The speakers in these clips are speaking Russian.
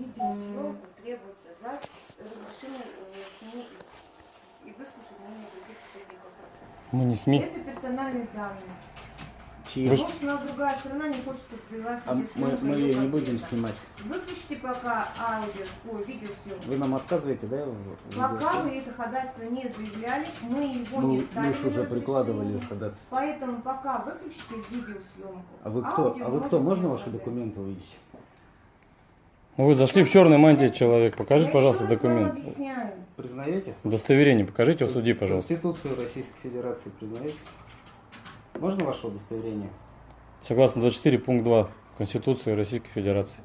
видеосъемку требуется за разрешение э, СМИ и выслушать мнение других участников процесса. Мы не СМИ. Это персональные данные. Чьи? Вы у нас другая сторона не хочет, чтобы привела А мы, мы ее не будем снимать. Выключите пока аудио, ой, видеосъемку. Вы нам отказываете, да? Пока вы это ходатайство не заявляли, мы его Ну, не ставили же уже прикладывали ходатайство. Поэтому пока выключите видеосъемку. А вы кто? Аудио А вы кто? Можно ваши документы увидеть? Ну, Вы зашли в черной мантии человек. Покажите, пожалуйста, документ. объясняю. Признаете? Удостоверение покажите в суде, пожалуйста. Конституцию Российской Федерации признаете? Можно ваше удостоверение? Согласно 24 пункт 2 Конституции Российской Федерации.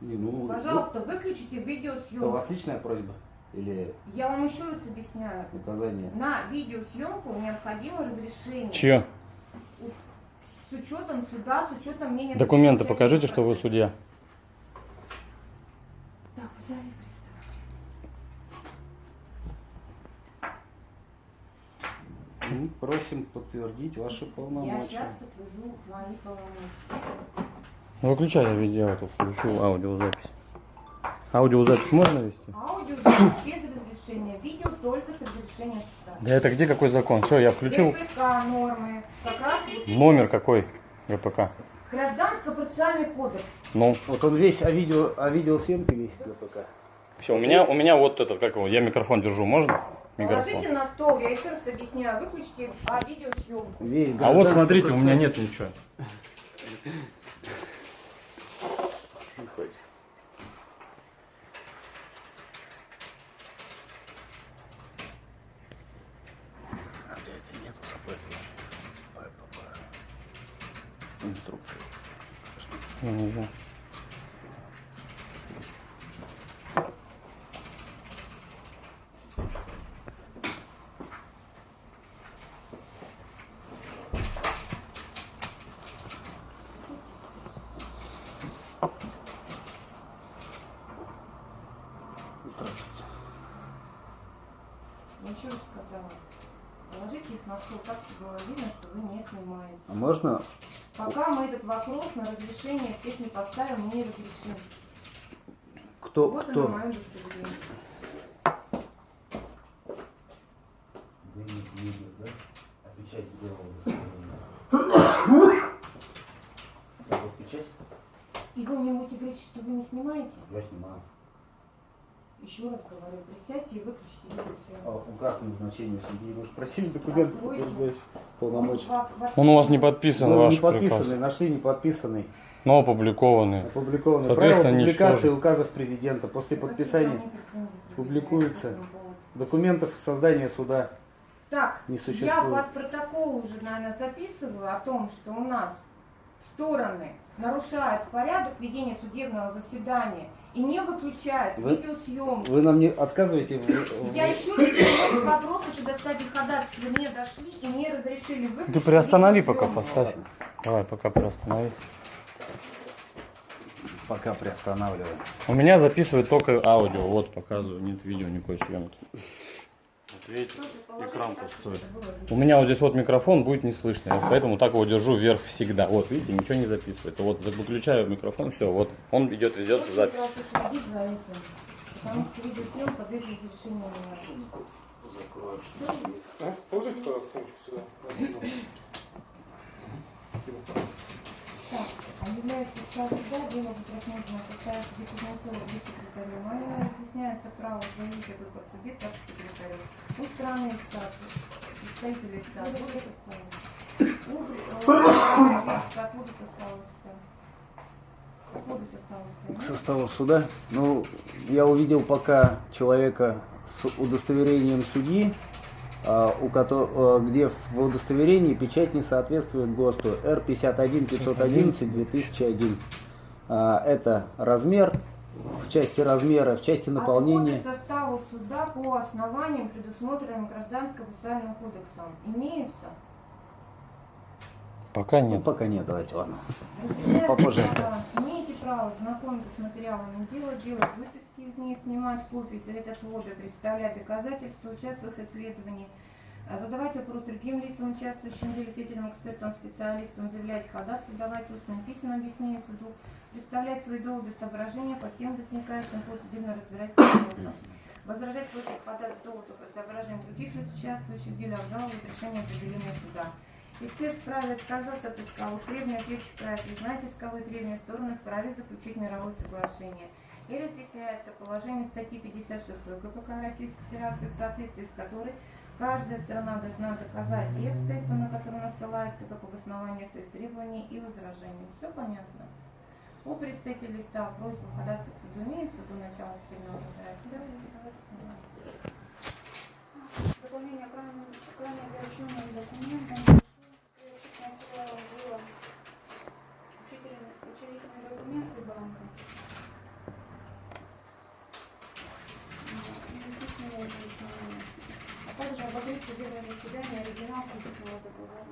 Не, ну, Пожалуйста, выключите Это у видеосъемку. вас личная просьба или Я вам еще раз объясняю. указание? На видеосъемку необходимо разрешение. Чье? С учетом суда, с учетом мнения... Документы покажите, что вы судья. процесса. Так, взяли пристав. Мы просим подтвердить ваши Я полномочия. сейчас подтвержу свои полномочия. Выключай я видео, а то включу аудиозапись. Аудиозапись можно вести? Аудио запись без разрешения, видео только с разрешения суда. Да это где какой закон? Все, я включил. ГПК нормы, как раз вот Номер какой ГПК? Гражданско-процессуальный кодекс. Ну, Вот он весь о видео, о видеосъемке весь КПК. все, у меня, у меня вот этот, как его, я микрофон держу, можно? Микрофон. Положите на стол, я еще раз объясняю, выключите а, видеосъемку. Весь А вот смотрите, у меня нет ничего. А? Инструкции. Я не знаю. Еще раз сказала. Положите их на стол так, чтобы было видно, что вы не снимаете. А можно Пока мы этот вопрос на разрешение всех не поставим, мы не разрешим. кто Вот оно кто? мое удостоверение. да? А печать белого Так вот печать И вы мне будете говорить, что вы не снимаете? я снимаю. Еще раз говорю, присядьте и выключите А видеосъемку. указ о назначении судьи. Вы же просили документы, подтверждающие полномочия. Он у вас не подписан, Ну, ваш не подписанный, приказ. нашли не подписанный. Но опубликованный. Опубликованы. Соответственно, Правила публикации ничтожен. указов президента после подписания публикуется. документов создания суда. Так, Не я существует. под протокол уже, наверное, записываю о том, что у нас стороны нарушают порядок ведения судебного заседания и не выключают Вы- видеосъемку. Вы нам не отказываете в- в- Я еще раз вопрос еще до стадии ходатайства не дошли и не разрешили выключить Ты приостанови пока, поставь. Давай, пока приостанови. Пока приостанавливаем. У меня записывает только аудио. Вот, показываю. Нет видео, никакой съемки. Было видно. У меня вот здесь вот микрофон будет не слышно. Поэтому так его держу вверх всегда. Вот, видите, ничего не записывается. Вот, выключаю микрофон, все, вот. Он идет, ведется Очень запись. потому что может. А? Положите, пожалуйста, сумочку сюда. Так, а является состав суда, дело будет рассмотрено в составе судьи Кузнецова без секретаря. Мое разъясняется право заявить суде, так и секретарю. У стороны статус, представители статуса, откуда составился? Откуда составился? Откуда К составился? составу суда. Ну, я увидел пока человека с удостоверением судьи, у кото- а, где в удостоверении печать не соответствует ГОСТу Р51 511 2001. А, Это размер в части размера, в части наполнения. Отходы составу суда по основаниям, предусмотренным Гражданско-процессуальным кодексом, имеются? Пока Ну, нет. пока нет, давайте, ладно. Попозже права, Имеете право знакомиться с материалами дела, делать выписки из них, снимать копии, советь отводы, представлять доказательства, участвовать в исследовании, а задавать вопрос другим лицам, участвующим в деле, свидетелям, экспертам, специалистам, заявлять ходатайство, давать устное письменное объяснение суду, представлять свои доводы соображения по всем возникающим по судебно разбирательству возражать против ходатайств доводов и соображений других лиц, участвующих в деле, обжаловать решение определения суда. Истец вправе отказаться от исковых требований, ответчик вправе признать исковые требования стороны вправе заключить мировое соглашение. И разъясняется положение статьи 56 КПК Российской Федерации, в соответствии с которой каждая сторона должна доказать и обстоятельства, на которые она ссылается, как обоснование своих требований и возражений. Все понятно? У представителей лица просьба ходатайства к суду имеется до начала судебного разбирательства. Дополнение кроме, кроме ограниченных документов, начала было учительные, учредительные документы банка. М, и письменное объяснение. А также судебное заседание оригинал кредитного договора.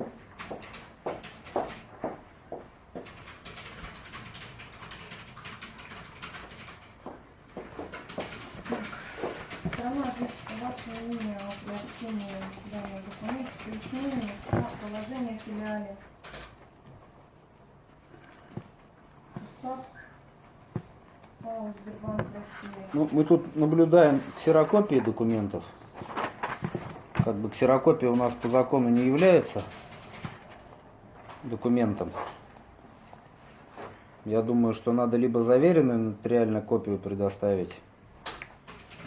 Ваше мнение о приобретении данного документа, пояснение положение в филиале. Ну, мы тут наблюдаем ксерокопии документов. Как бы ксерокопия у нас по закону не является документом. Я думаю, что надо либо заверенную нотариально копию предоставить,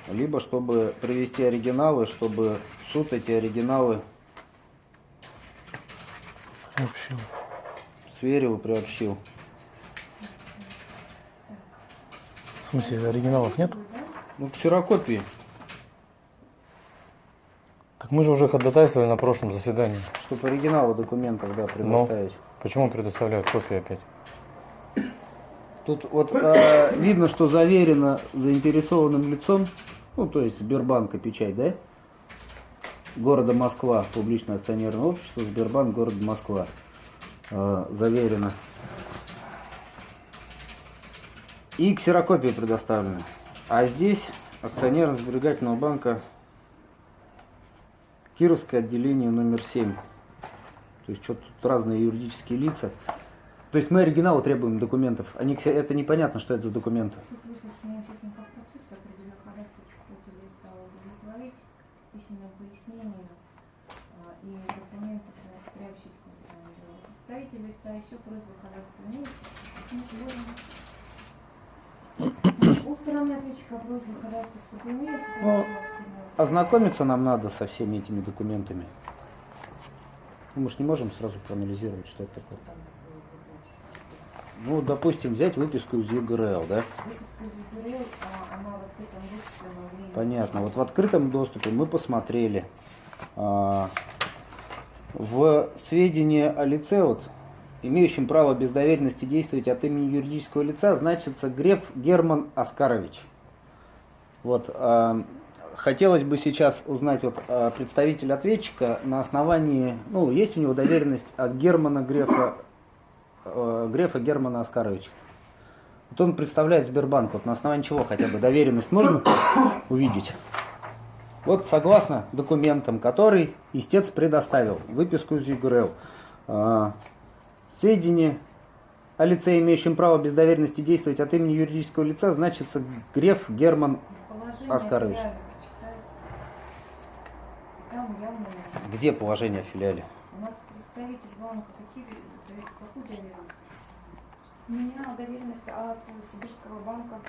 либо чтобы привести оригиналы, чтобы суд эти оригиналы Вообще. сверил и приобщил. В смысле, оригиналов нет? Ну, ксерокопии, Так мы же уже ходатайствовали на прошлом заседании. чтобы оригиналы документов, да, предоставить. Почему предоставляют копии опять? Тут вот э, видно, что заверено заинтересованным лицом, ну то есть Сбербанка печать, да? Города Москва, публичное акционерное общество, Сбербанк, город Москва. Э, заверено. И ксерокопии предоставлены. А здесь акционерно-сберегательного банка Кировское отделение номер 7. То есть что-то тут разные юридические лица. То есть мы оригиналы требуем документов. Они, это непонятно, что это за документы. Суд Ознакомиться нам надо со всеми этими документами. Ну, Мы же не можем сразу проанализировать, что это такое. Ну, допустим, взять выписку из ЕГРЛ, да? Выписка из ЮГРЛ, а, она в открытом доступе могли... Понятно. Вот в открытом доступе мы посмотрели. а, В сведения о лице, вот, имеющем право без доверенности действовать от имени юридического лица, значится Греф Герман Оскарович. Вот, а, хотелось бы сейчас узнать вот а, представитель ответчика на основании, ну, есть у него доверенность от Германа Грефа, э, Грефа Германа Оскаровича. Вот он представляет Сбербанк, вот на основании чего хотя бы доверенность можно увидеть? Вот согласно документам, который истец предоставил, выписку из ЮГРЛ, а, сведения о лице, имеющем право без доверенности действовать от имени юридического лица, значится Греф Герман. Оскарович. Там явно Где положение о филиале? у нас представитель банка какие какую доверенность? У меня доверенность от Сибирского банка.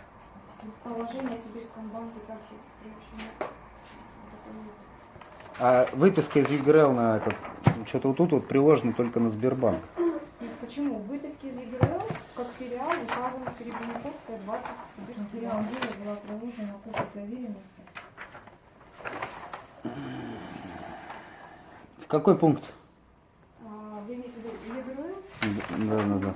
Положение о Сибирском банке также приобщено. А выписка из ЮГРЛ на этот, что-то вот тут вот приложено только на Сбербанк. Почему? В выписке из ЕГРЛ, как филиал, указано Серебряниковская, 20, Сибирский банк. дела была приложена копия доверенности. Какой пункт? А, Вы имеете в виду? Да, да, да.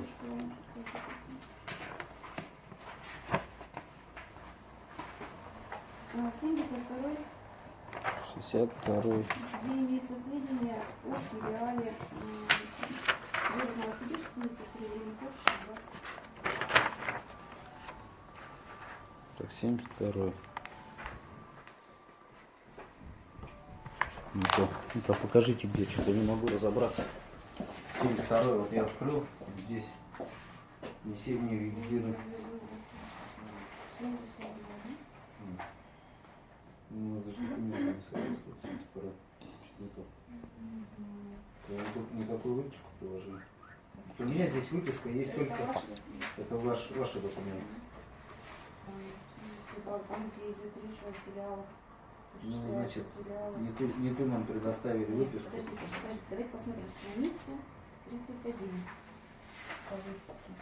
А, 72 62 где имеется сведения о филиале м, города Новосибирск, улица Серебряниковская, Ну-ка, ну-ка, покажите где, что-то не могу разобраться. 72 вот я открыл, здесь. Ну, не соответствует, 72 Что-то. Я вот тут никакую выписку приложил. У меня здесь выписка есть только... Это ваш, ваши документы. Филиалах. Ну, значит. Не ту, не ту нам предоставили выписку. Подождите, подождите, давайте посмотрим страницу 31 по выписке.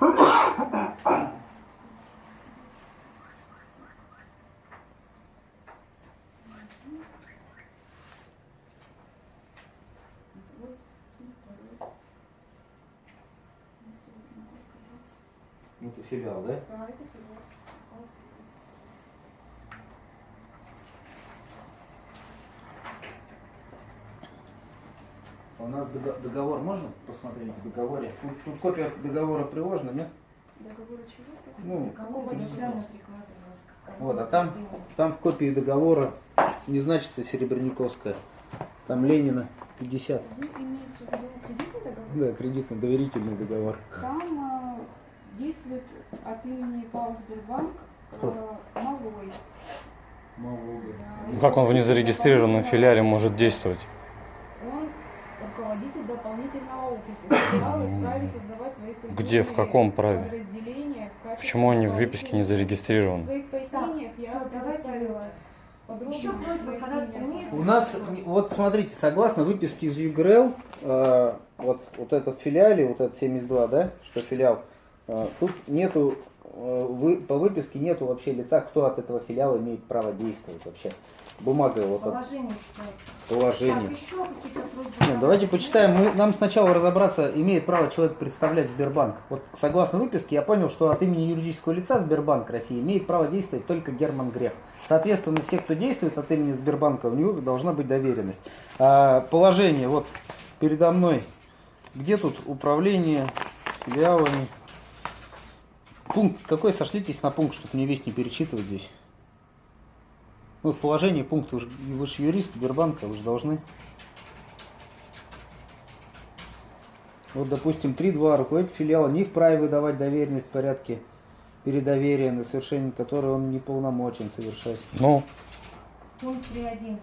Ну, филиал, да? Да, это филиал. Пожалуйста. У нас дого- договор можно посмотреть в договоре? Тут, тут копия договора приложена, нет? Договор чего? Ну, Какого приклада вот, а там, там в копии договора не значится Серебряниковская. Там Ленина 50. Вы имеете в виду кредитный договор? Да, кредитно-доверительный договор. Там действует от имени ПАО Сбербанк Кто? э, Малой. Да. Ну, Как он в незарегистрированном филиале может действовать? Он руководитель дополнительного офиса. Филиалы вправе создавать свои Где, в каком праве? Почему они в выписке не зарегистрированы? У нас, вот смотрите, согласно выписке из ЮГРЛ, э, вот, вот этот филиале, вот этот 72, да, что филиал, э, тут нету, вы, по выписке нету вообще лица, кто от этого филиала имеет право действовать вообще. Бумага вот от Положение. Так? Ну, давайте почитаем. Мы, нам сначала разобраться, имеет право человек представлять Сбербанк. Вот согласно выписке я понял, что от имени юридического лица Сбербанк России имеет право действовать только Герман Греф. Соответственно, все, кто действует от имени Сбербанка, у него должна быть доверенность. А, положение вот передо мной. Где тут управление филиалами? Пункт какой? Сошлитесь на пункт, чтобы мне весь не перечитывать здесь. Ну, в положении пункт, вы же, вы же юрист Сбербанка, вы же должны. Вот, допустим, 3.2. Руководитель филиала не вправе выдавать доверенность в порядке передоверия, на совершение которой он не полномочен совершать. Ну, Пункт 3.1.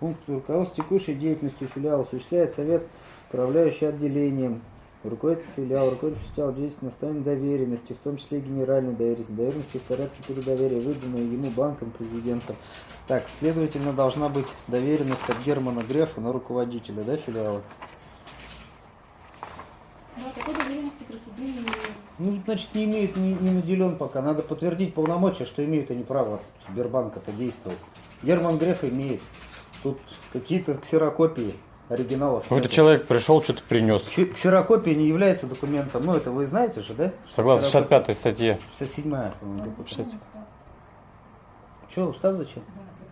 Пункт руководства текущей деятельности филиала осуществляет совет, управляющий отделением. Руководитель филиала, руководитель филиала действует на основании доверенности, в том числе и генеральной доверенности, доверенности в порядке передоверия, выданной ему банком президента. Так, следовательно, должна быть доверенность от Германа Грефа на руководителя, да, филиала? Да, такой доверенности при себе не имеет. Ну, значит, не имеют, не, не наделен пока. Надо подтвердить полномочия, что имеют они право Сбербанка-то действовать. Герман Греф имеет. Тут какие-то ксерокопии оригиналов. какой-то человек пришел, что-то принес. Ксе- Ксерокопия не является документом. Ну, это вы знаете же, да? Согласно Ксерокопия. 65 статье. 67-я, по-моему. Что, устав зачем?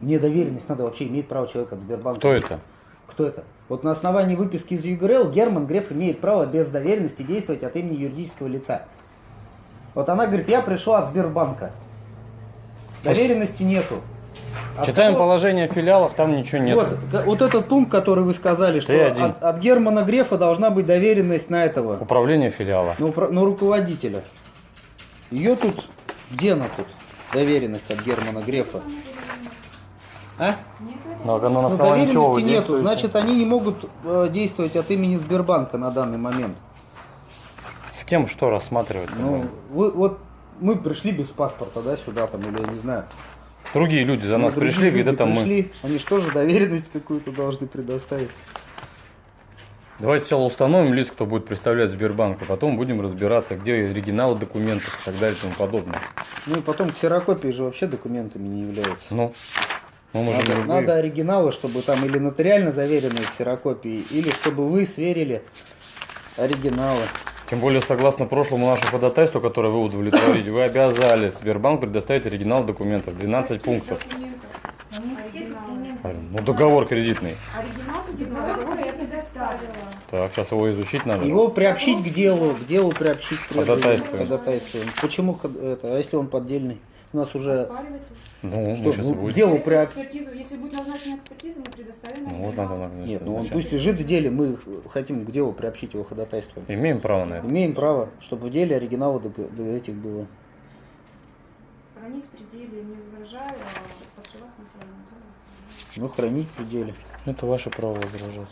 Мне доверенность надо вообще, имеет право человек от Сбербанка. Кто это? Кто это? Вот на основании выписки из ЮГРЛ Герман Греф имеет право без доверенности действовать от имени юридического лица. Вот она говорит, я пришла от Сбербанка. Доверенности нету. А Читаем какого- положение о филиалах, там ничего нет. Вот, вот этот пункт, который вы сказали, что 3.1. от, от Германа Грефа должна быть доверенность на этого, Управление филиала. на, упра- на руководителя. Ее тут, где она тут, доверенность от Германа Грефа? А? Это Но она на Ну, чего доверенности нету, действуете? значит они не могут э, действовать от имени Сбербанка на данный момент. С кем что рассматривать? Ну, вы, вот мы пришли без паспорта, да, сюда там, или я не знаю. Другие люди за Ну, нас пришли, люди говорят, это мы. пришли, Они что же доверенность какую-то должны предоставить. Давайте сначала установим лиц, кто будет представлять Сбербанк, а потом будем разбираться, где оригиналы документов и так далее и тому подобное. Ну и потом ксерокопии же вообще документами не являются. Ну, мы можем Надо, любые- надо оригиналы, чтобы там или нотариально заверенные ксерокопии, или чтобы вы сверили оригиналы. Тем более, согласно прошлому нашему ходатайству, которое вы удовлетворили, вы обязали Сбербанк предоставить оригинал документов, 12 пунктов. Ну, договор кредитный. Оригинал договора я предоставила. Так, сейчас его изучить надо. Его приобщить к делу, к делу приобщить. Ходатайствуем. Ходатайствуем. Почему это? А если он поддельный? У нас уже. Ну, Что, ну, и будем. дело Если при- экспертизу, если будет назначена экспертиза, мы предоставим. Ну, вот надо назначить. Нет, ну он пусть лежит в деле, мы хотим к делу приобщить его ходатайство. Имеем право на это. Имеем право, чтобы в деле оригинала до, до этих было. Хранить в пределе не возражаю, а подшивать на своем деле. Ну, хранить в деле. Это ваше право возражать.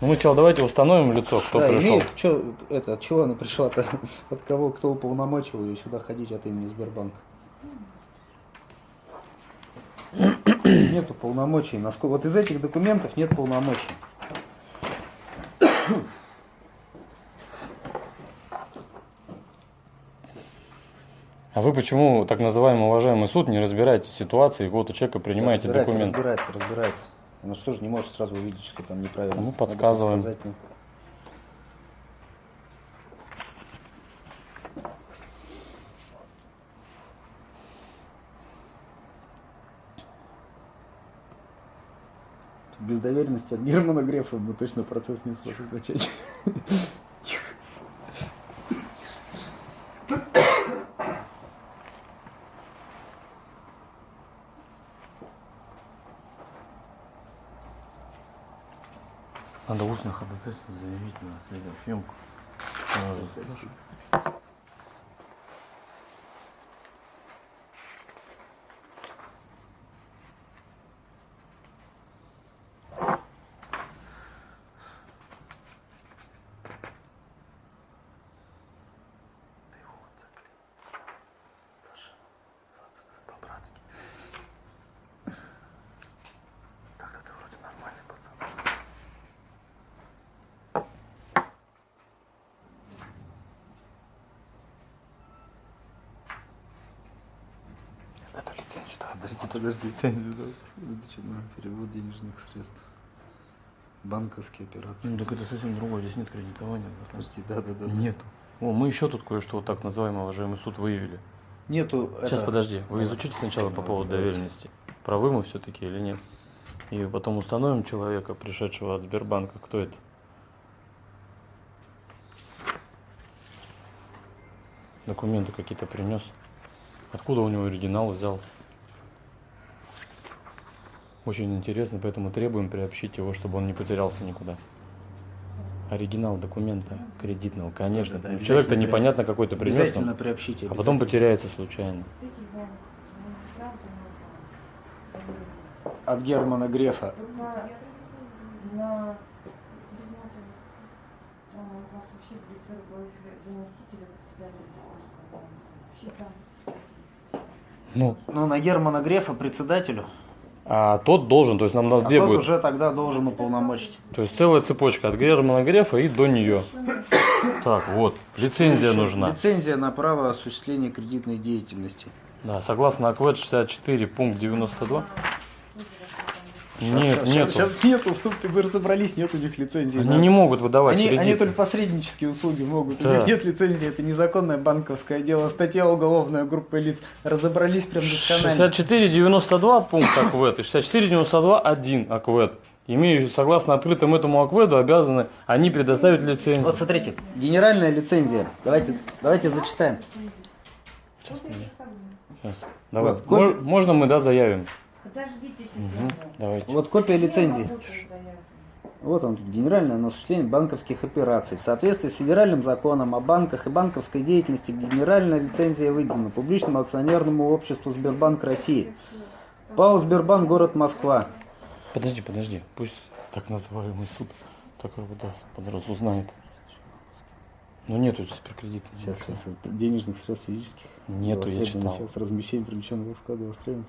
Ну, мы сначала давайте установим лицо, кто да, пришел. имеет, чё, это, от чего она пришла-то? От кого, кто уполномочил ее сюда ходить от имени Сбербанка? Нету полномочий. Вот из этих документов нет полномочий. А вы почему, так называемый уважаемый суд, не разбираете ситуации, вот у человека принимаете разбирается, документы? Разбирается, разбирается. Она что же не может сразу увидеть, что там неправильно. Ну, подсказываем. Без доверенности от Германа Грефа мы точно процесс не сможем начать. Надо устно ходатайство заявить на следосъемку. Тогда лицензию, да, Подожди, подожди, лицензию, да, это что, ну, перевод денежных средств. Банковские операции. Ну так это совсем другое, здесь нет кредитования. Подожди, да, да, да. Нету. О, мы еще тут кое-что вот так называемый уважаемый суд выявили. Нету. Сейчас это- подожди, вы изучите сначала по поводу доверенности. Правы мы все-таки или нет. И потом установим человека, пришедшего от Сбербанка, кто это. Документы какие-то принес. Откуда у него оригинал взялся? Очень интересно, поэтому требуем приобщить его, чтобы он не потерялся никуда. Оригинал документа кредитного, конечно. Да, да, Человек-то непонятно какой-то Обязательно присутствует, приобщите. а потом потеряется случайно. От Германа Грефа. Там там. Ну, Ну, на Германа Грефа председателю. А тот должен, то есть нам на А где тот будет? уже тогда должен уполномочить. То есть целая цепочка от Германа Грефа и до нее. Так, вот, лицензия нужна. Лицензия на право осуществления кредитной деятельности. Да, согласно АКВЭД 64, пункт 92. Нет, Сейчас- нету. Сейчас нету, чтобы вы разобрались, нет у них лицензии. Они на- не могут выдавать Они, они кредиты. только посреднические услуги могут. У Да. них нет лицензии, это незаконное банковское дело. Статья уголовная группа лиц. Разобрались прям досконально. 64.92 пункт АКВЭД и 64.92.1 АКВЭД. Имеющие, согласно открытому этому АКВЭДу, обязаны они предоставить лицензию. Вот смотрите, генеральная лицензия. Давайте, давайте зачитаем. Сейчас. Сейчас. Давай. Вот, Мож- можно мы, да, заявим? Подождите секунду. Давайте. Вот копия лицензии. Вот он тут, генеральное на осуществление банковских операций. В соответствии с федеральным законом о банках и банковской деятельности генеральная лицензия выдана публичному акционерному обществу Сбербанк России. ПАО Сбербанк, город Москва. Подожди, подожди. Пусть так называемый суд так вот да, под раз узнает. Но нету здесь прикредита. Сейчас, сейчас, денежных средств физических. Нету, я читал. Сейчас размещение привлеченного вклада востребовано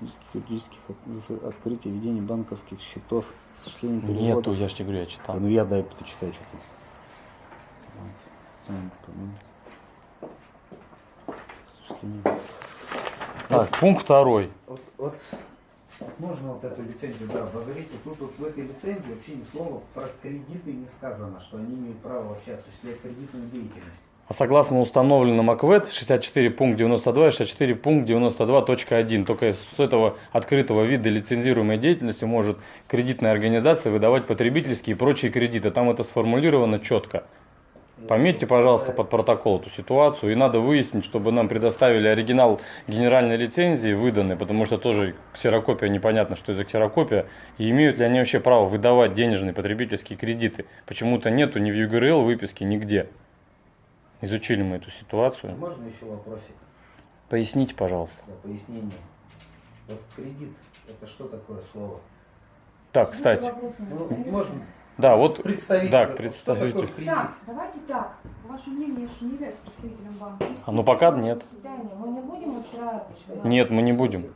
физических и юридических от- открытие ведения банковских счетов, осуществление Нету, переводов. я же тебе говорю, я читал. Да ну я дай почитаю, что там. Сам, по-моему. Осуществление. Так, пункт второй. Вот, вот, вот можно вот эту лицензию, да, посмотрите, тут вот в этой лицензии вообще ни слова про кредиты не сказано, что они имеют право вообще осуществлять кредитную деятельность. А согласно установленному АКВЭД 64 пункт 92 и 64 пункт 92.1, только с этого открытого вида лицензируемой деятельности может кредитная организация выдавать потребительские и прочие кредиты. Там это сформулировано четко. Пометьте, пожалуйста, под протокол эту ситуацию. И надо выяснить, чтобы нам предоставили оригинал генеральной лицензии выданной, потому что тоже ксерокопия непонятно, что за ксерокопия. И имеют ли они вообще право выдавать денежные потребительские кредиты. Почему-то нету ни в ЮГРЛ выписки, нигде. Изучили мы эту ситуацию. Можно еще вопросик Поясните, пожалуйста. для пояснения? Вот кредит, это что такое слово? Так, кстати. Вопросы Ну, можно Да, вот представить. Да, вот, представите. Что такое кредит? Так, давайте так. Ваше мнение, я же не являюсь представителем банка. А ну пока нет. Мы не будем устраивать. Нет, мы не будем.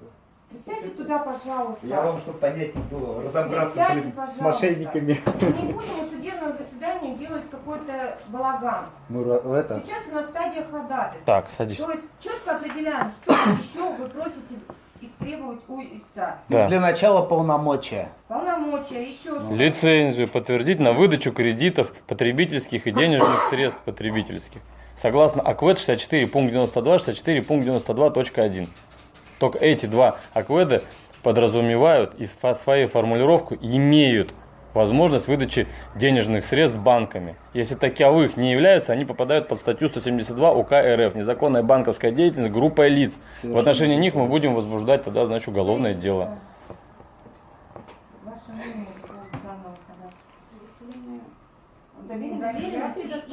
Присядьте туда, пожалуйста. Я вам, чтобы понятнее было, разобраться Присядьте, блин, с мошенниками. Мы не будем у судебного заседания делать какой-то балаган. Мы в это, Сейчас у нас стадия ходатайства. Так, садись. То есть четко определяем, что еще вы просите истребовать у истца. Да. для начала полномочия. Полномочия, еще что Лицензию подтвердить на выдачу кредитов потребительских и денежных средств потребительских. Согласно АКВЭД 64 пункт 92, 64 пункт 92.1. Только эти два АКВЭДа подразумевают и своей формулировку имеют возможность выдачи денежных средств банками. Если таковых не являются, они попадают под статью 172 УК РФ «Незаконная банковская деятельность группой лиц». В отношении них мы будем возбуждать тогда, значит, уголовное дело. По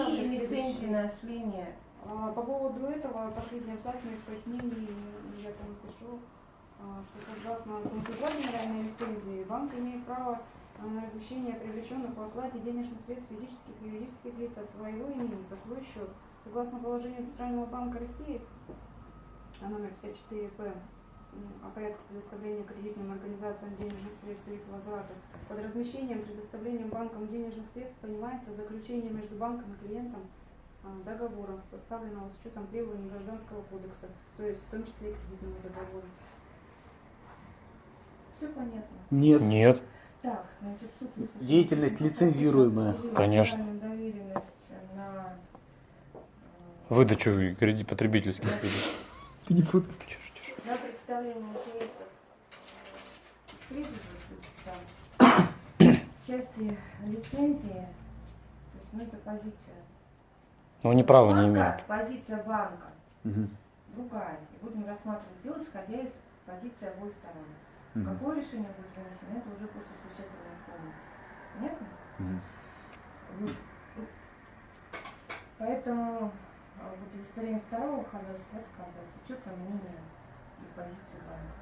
поводу. А, По поводу этого, последний абзац моих пояснений, я там пишу, а, что согласно пункту 2 генеральной лицензии, банк имеет право размещение привлеченных в оплате денежных средств физических и юридических лиц от своего имени за свой счет. Согласно положению Центрального банка России, а номер 54-П, м, о порядке предоставления кредитным организациям денежных средств и их возврата, под размещением, предоставлением банком денежных средств понимается заключение между банком и клиентом а, договора, составленного с учетом требований Гражданского кодекса, то есть в том числе и кредитного договора. Все понятно. Нет. Нет. Деятельность лицензируемая. Конечно. Доверенность на э, Выдачу кредит потребительских кредитов. Ты не фото- на представление интересов в части лицензии, то есть, ну, это позиция. Но они права не имеют. Позиция банка Мгм. другая. И будем рассматривать дело, исходя из позиции обоих сторон. Мгм. Какое решение будет вынесено, это уже после совещательной комнаты. Понятно? Вот. Поэтому а, в удовлетворении второго ходатайства отказывается с учетом мнения и позиции банка.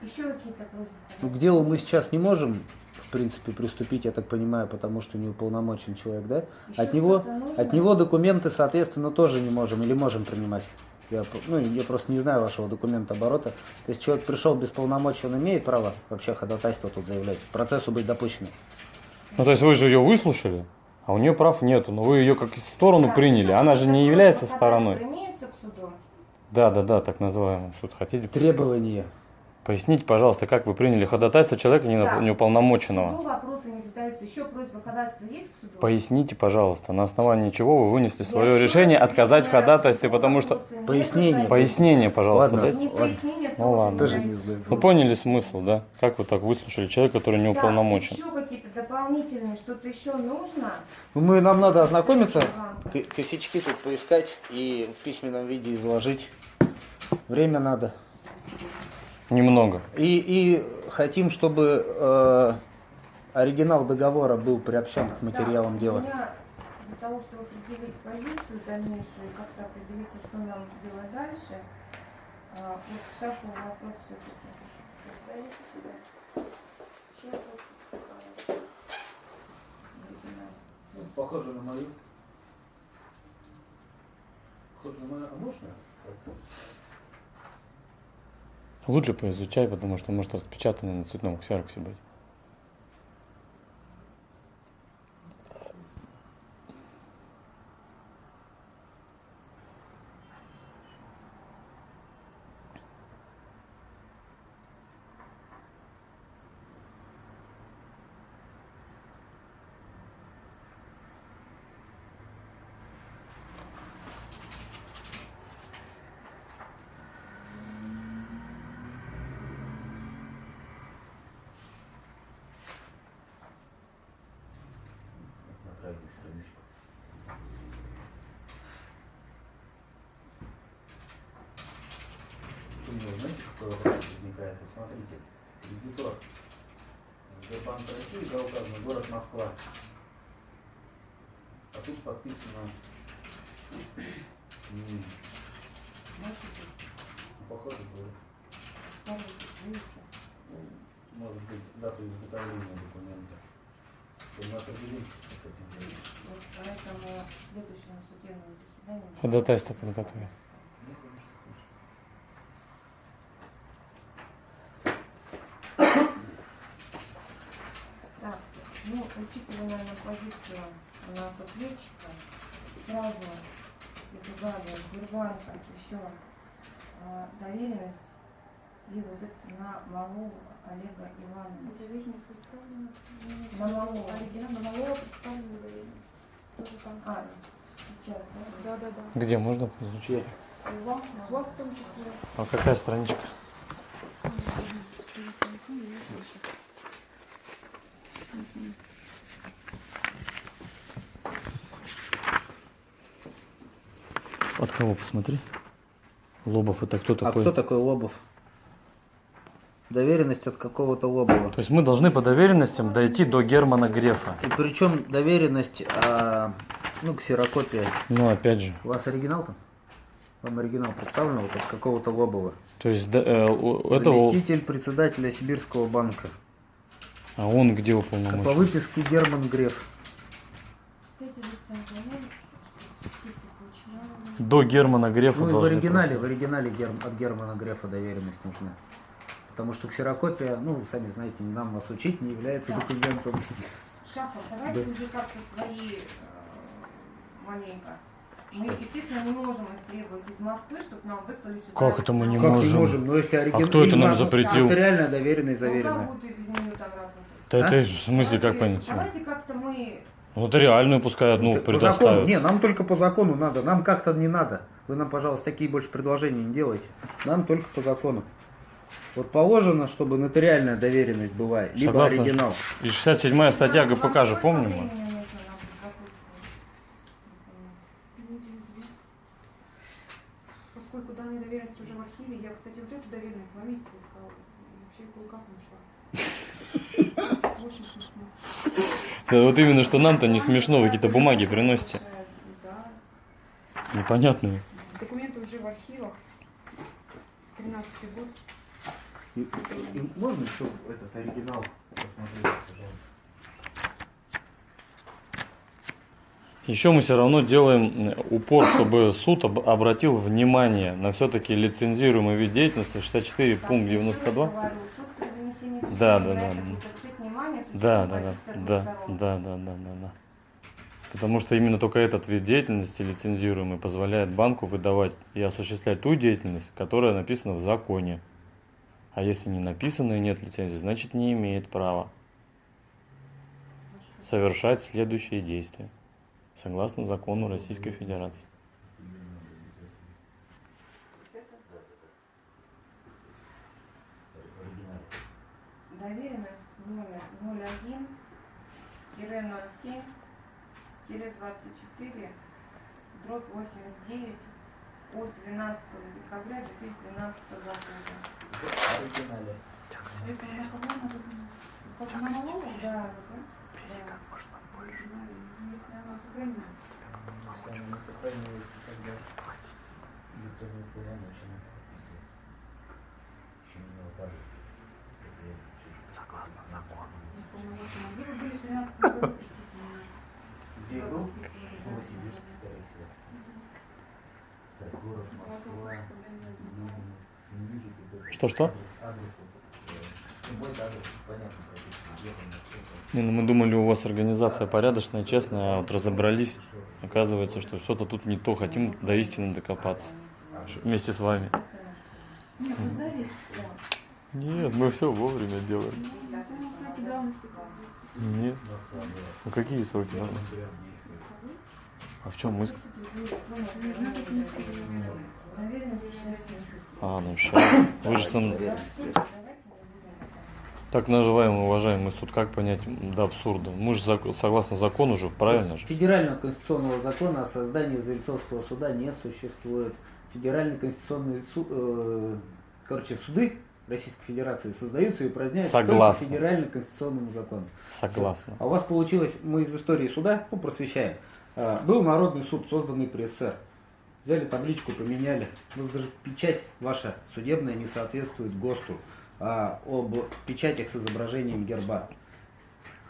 Еще какие-то просьбы? Ну, к делу мы сейчас не можем, в принципе, приступить, я так понимаю, потому что не уполномочен человек, да? Еще От него, нужно? от него документы, соответственно, тоже не можем или можем принимать. Я, ну, я просто не знаю вашего документа оборота. То есть человек пришел без полномочий, он имеет право вообще ходатайство тут заявлять, процессу быть допущенным. Ну, то есть вы же ее выслушали, а у нее прав нету. Но вы ее как сторону Так, приняли. Она же не является стороной. имеются к суду? Да, да, да, так называемый суд. Хотите? Требования. Поясните, пожалуйста, как вы приняли ходатайство человека не- Так. неуполномоченного? Суду вопросы не задаются. Еще просьба ходатайства есть к суду? Поясните, пожалуйста, на основании чего вы вынесли Я свое еще решение отказать в ходатайстве, потому что... Пояснение. Пояснение, пожалуйста, Ладно. дайте. Не пояснение, Ну ладно. Тоже не знаю. Ну поняли смысл, да? Как вы так выслушали человека, который не Так, уполномочен? еще какие-то дополнительные, что-то еще нужно? Ну, Мы, нам надо ознакомиться, к- косячки тут поискать и в письменном виде изложить. Время надо. Немного. И, и хотим, чтобы э, оригинал договора был приобщен к материалам Да, дела. У меня для того, чтобы определить позицию дальнейшую, как-то определиться, что нам делать дальше, а, вот к шафу вопрос все-таки. Сюда. Похоже на мою. Похоже на мою. А можно? Лучше поизучай, потому что может распечатано на цветном ксероксе быть. Него, знаете, какой вопрос возникает? Вот смотрите, кредитор. Сбербанк России, да, указано, город Москва. А тут подписано ну, похоже было. Может быть, дату изготовления документа. Мы определим, что с этим. Вот поэтому в следующем судебном заседании... Ходатайство подготовить. Ну, конечно, конечно. Так, ну, учитывая, наверное, позицию у нас ответчика, сразу предлагаю Сбербанка еще а, доверенность и вот это на Малу Олега Ивановича. Доверенность представлена. На малого. Оригинал на малого представлена доверенность. Тоже там. А, сейчас, да? Да, да, да. Где можно изучить? У вас, у вас в том числе. А какая страничка? От кого посмотри? Лобов это кто А такой? кто такой Лобов? Доверенность от какого-то Лобова. То есть мы должны по доверенностям дойти до Германа Грефа. И причем доверенность, а, ну, ксерокопия. Ну, опять же. У вас оригинал там? Вам оригинал представлен вот от какого-то Лобова. То есть да, э, у этого... Заместитель председателя Сибирского банка. А он где По уполномочен? выписке Герман Греф. До Германа Грефа Ну и в оригинале, в просить. оригинале Гер- от Германа Грефа доверенность нужна. Потому что ксерокопия, ну, сами знаете, не нам вас учить, не является Да. документом. Шахов, давайте Да. уже как-то свои э, маленько. Мы, естественно, не можем истребовать из Москвы, чтобы нам выслали сюда. Как это мы не Как можем? можем? Ну, если оригинал... А кто это нам запретил? Нотариальная доверенность Ну, заверена. как будет без нее там работать? Да А? это в смысле как понять? Давайте как-то мы... Вот реальную пускай одну по закону, предоставят. не, нам только по закону надо, нам как-то не надо. Вы нам, пожалуйста, такие больше предложения не делайте. Нам только по закону. Вот положено, чтобы нотариальная доверенность была, либо Согласно оригинал. И 67 статья Вам ГПК же помним. мы? Поскольку данная доверенность уже в архиве, я, кстати, вот эту доверенность два месяца искала. Вообще кое-как нашла. Очень смешно. Да вот именно, что нам-то не смешно, вы какие-то бумаги приносите. Да. Непонятные. Документы уже в архивах. 13 год. И- и- и можно еще этот оригинал посмотреть, пожалуйста? Еще мы все равно делаем э, упор, чтобы суд об- обратил внимание на все-таки лицензируемый вид деятельности 64 пункт 92. Да, да, да. Да, да, да, да, да, да, да, да, да. Потому что именно только этот вид деятельности лицензируемый позволяет банку выдавать и осуществлять ту деятельность, которая написана в законе. А если не написано и нет лицензии, значит не имеет права совершать следующие действия согласно закону Российской Федерации. 01 07 24 дробь 89 от 12 декабря 2012 года. Оригинале. Это я свободно тут. Как Если оно сохранилось. Тебя потом получим. Сохранилось, тогда хватит. Еще не упадется согласно закону. Что-что? Не, ну мы думали, у вас организация порядочная, честная, а вот разобрались. Оказывается, что что-то тут не то, хотим до истины докопаться. Вместе с вами. Нет, нет, мы все вовремя делаем. Нет. Ну какие сроки давности? А в чем счастья. А, ну сейчас. Вы же там... Так называемый уважаемый суд, как понять до абсурда? Мы же согласно закону же, правильно же? Федерального конституционного закона о создании Зельцовского суда не существует. Федеральный конституционный суд, короче, суды Российской Федерации создаются и упраздняются Согласен. только федерально конституционному закону. Согласна. А у вас получилось, мы из истории суда, ну, просвещаем, А, был Народный суд, созданный при СССР. Взяли табличку, поменяли. У нас даже печать ваша судебная не соответствует ГОСТу а, об печатях с изображением герба.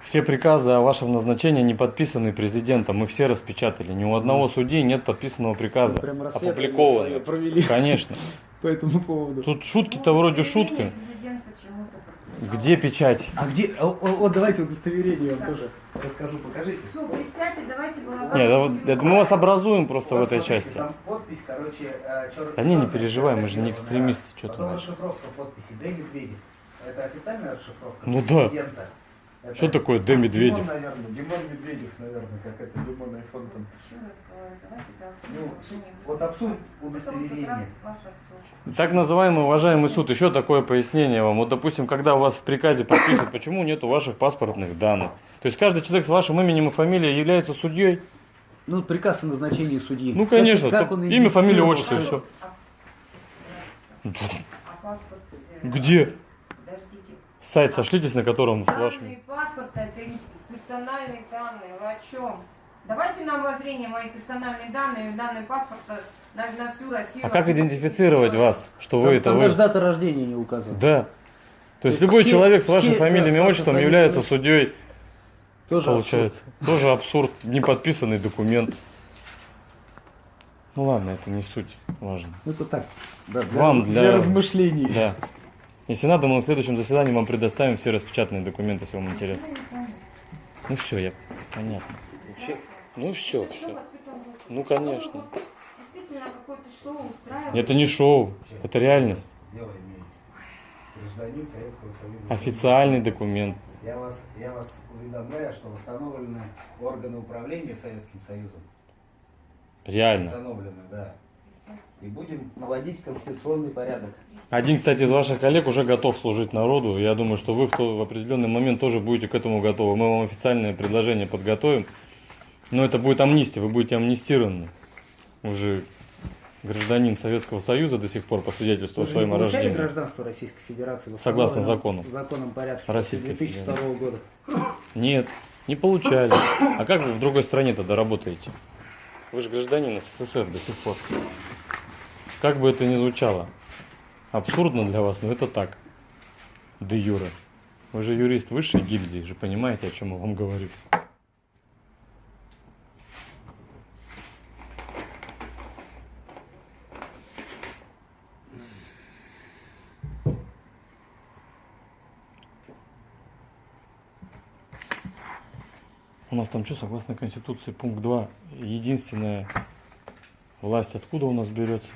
Все приказы о вашем назначении не подписаны президентом. Мы все распечатали. Ни у одного судьи нет подписанного приказа. Вы прям Опубликованного. провели Конечно. по этому поводу. Тут шутки-то вроде шутка. Президент почему-то подписал. Где печать? А где? о- о- Вот давайте удостоверение я вам тоже расскажу, покажите. Все, присядьте, давайте Нет, это, вот- это мы вас образуем просто в этой Смотрите, части. Там подпись, короче, э, чёрной Да не, не переживай, мы же не экстремисты, что ты Потом расшифровка подписи Д. Медведев. Это официальная расшифровка Ну да. Это- Что такое Д. Медведев? Димон, наверное, Димон Медведев, наверное, как это Димон Айфон там. Ну, вот абсурд удостоверения. Так называемый уважаемый суд, еще такое пояснение вам. Вот, допустим, когда у вас в приказе прописано, почему нету ваших паспортных данных. То есть каждый человек с вашим именем и фамилией является судьей. Ну, приказ о назначении судьи. Ну, конечно, Как, как он имя, фамилия, отчество, и все. А паспорт? э, Где? Сайт сошлитесь, на котором с Данные вашим. паспорта это персональные данные. Вы о чем? Давайте на обозрение мои персональные данные, данные паспорта на, на всю Россию. А как идентифицировать вас, что вы Там- это там вы? даже дата рождения не указана. Да. То есть есть любой все- человек с вашей все, фамилией с и вашей отчеством является судьей, Тоже получается. Тоже абсурд, неподписанный документ. Ну ладно, это не суть важно. абсурд. Ну, это так. Да, для, Вам раз- для- размышлений. Да. Если надо, мы на следующем заседании вам предоставим все распечатанные документы, если вам интересно. Ну все, я понятно. Вообще, Ну все, все. Ну конечно. Действительно какое-то шоу устраиваете. Это не шоу, это реальность. Официальный документ. Я вас, я вас уведомляю, что восстановлены органы управления Советским Союзом. Реально. Восстановлены, да. И будем наводить конституционный порядок. Один, кстати, из ваших коллег уже готов служить народу. Я думаю, что вы в, то, в определенный момент тоже будете к этому готовы. Мы вам официальное предложение подготовим. Но это будет амнистия, вы будете амнистированы. Уже гражданин Советского Союза до сих пор по свидетельству о Вы не своем получали рождении. гражданство Российской Федерации? Согласно закону. Законом порядке Российской 2002 года. Нет, не получали. А как вы в другой стране тогда работаете? Вы же гражданин СССР до сих пор. Как бы это ни звучало. Абсурдно для вас, но это так. Де юре. Вы же юрист высшей гильдии, же понимаете, о чем я вам говорю. У нас там что, согласно Конституции, пункт 2, единственная власть откуда у нас берется,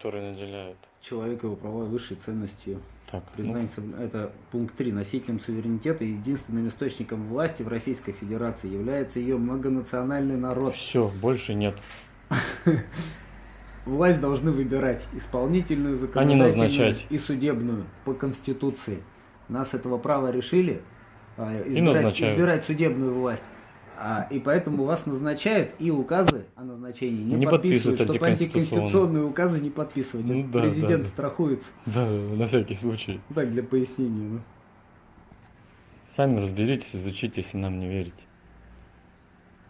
которая наделяет. Человек его права высшей ценностью. Так, Признание, соб- это пункт 3. Носителем суверенитета и единственным источником власти в Российской Федерации является ее многонациональный народ. все, больше нет. Власть должны выбирать исполнительную, законодательную и судебную по Конституции. Нас этого права решили а, избирать, избирать судебную власть. А, и поэтому вас назначают и указы о назначении не, Не подписывают, подписывают чтобы антиконституционные. указы не подписывать. Ну да, Президент да, страхуется. Да, на всякий случай. Так, для пояснения. ну. Сами разберитесь, изучите, если нам не верите.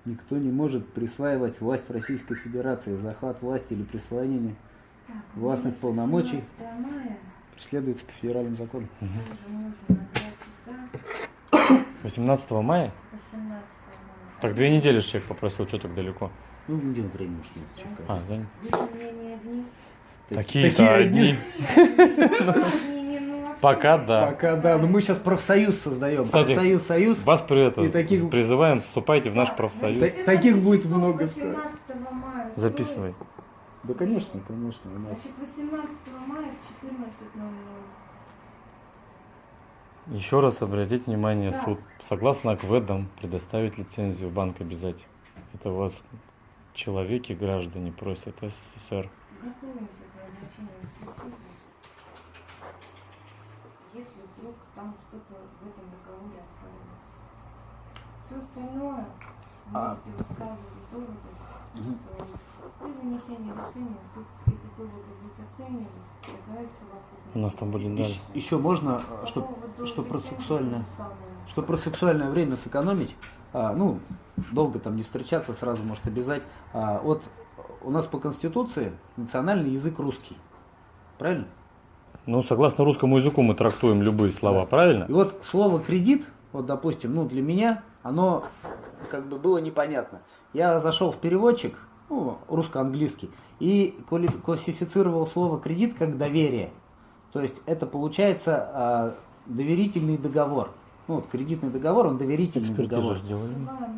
Никто не может присваивать власть в Российской Федерации. Захват власти или присвоение Так, властных полномочий 17 мая, преследуется по 2 часа, 18 мая? 18 мая. Так две недели человек попросил, что так далеко. Ну, где время уж нет. А, занят. Такие-то такие одни. Ну, Пока да. Пока да, но мы сейчас профсоюз создаем. Кстати, профсоюз, союз. Вас при этом И таких- призываем, вступайте в наш профсоюз. значит, Таких будет 18 много, 18 мая. Записывай. Да, конечно, конечно. У нас Значит, 18 мая в 14.00. Еще раз обратите внимание, Да. суд, согласно АКВЭДам, предоставить лицензию в банк обязательно. Это вас человеки, граждане просят СССР. Готовимся к назначению экспертизы. Если вдруг там что-то в этом договоре оспаривается. Все остальное А. можете высказывать доводы. При вынесении решения суд эти доводы будет оценивать. У нас там были дали. Еще можно, По что, про сексуальное, что про сексуальное время сэкономить, а, ну, долго там не встречаться, сразу может обязать. А, вот у нас по Конституции национальный язык русский. Правильно? Ну, согласно русскому языку мы трактуем любые слова, правильно? И вот слово кредит, вот допустим, ну для меня оно как бы было непонятно. Я зашел в переводчик, ну, русско-английский, и классифицировал слово кредит как доверие. То есть это получается а, доверительный договор. Ну, вот кредитный договор, он доверительный Экспертизу договор. сделали. Договора.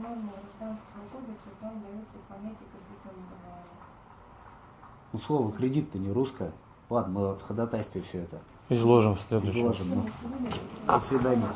Ну, слово кредит-то не русское. Ладно, мы в ходатайстве все это Изложим в следующем. изложим. ну. До свидания.